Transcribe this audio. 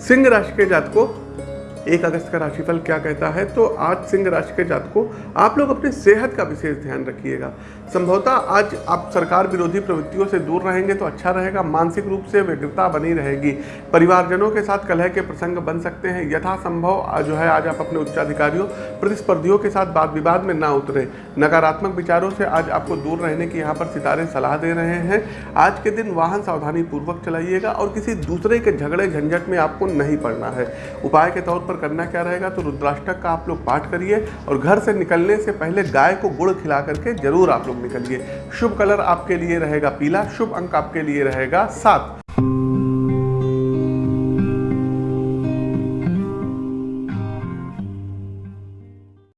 सिंह राशि के जात को एक अगस्त का राशिफल क्या कहता है? तो आज सिंह राशि के जात को आप लोग अपनी सेहत का विशेष ध्यान रखिएगा। संभवतः आज आप सरकार विरोधी प्रवृत्तियों से दूर रहेंगे तो अच्छा रहेगा, मानसिक रूप से व्यग्रता बनी रहेगी। परिवारजनों के साथ कलह के प्रसंग बन सकते हैं। यथासंभव जो है, आज आप अपने उच्चाधिकारियों, प्रतिस्पर्धियों के साथ वाद विवाद में ना उतरे। नकारात्मक विचारों से आज आपको दूर रहने की यहाँ पर सितारे सलाह दे रहे हैं। आज के दिन वाहन सावधानी पूर्वक चलाइएगा और किसी दूसरे के झगड़े झंझट में आपको नहीं पड़ना है। उपाय के तौर पर करना क्या रहेगा? तो रुद्राष्टक का आप लोग पाठ करिए और घर से निकलने से पहले गाय को गुड़ खिला करके ज़रूर आप लोग निकलिए। शुभ कलर आपके लिए रहेगा पीला, शुभ अंक आपके लिए रहेगा सात।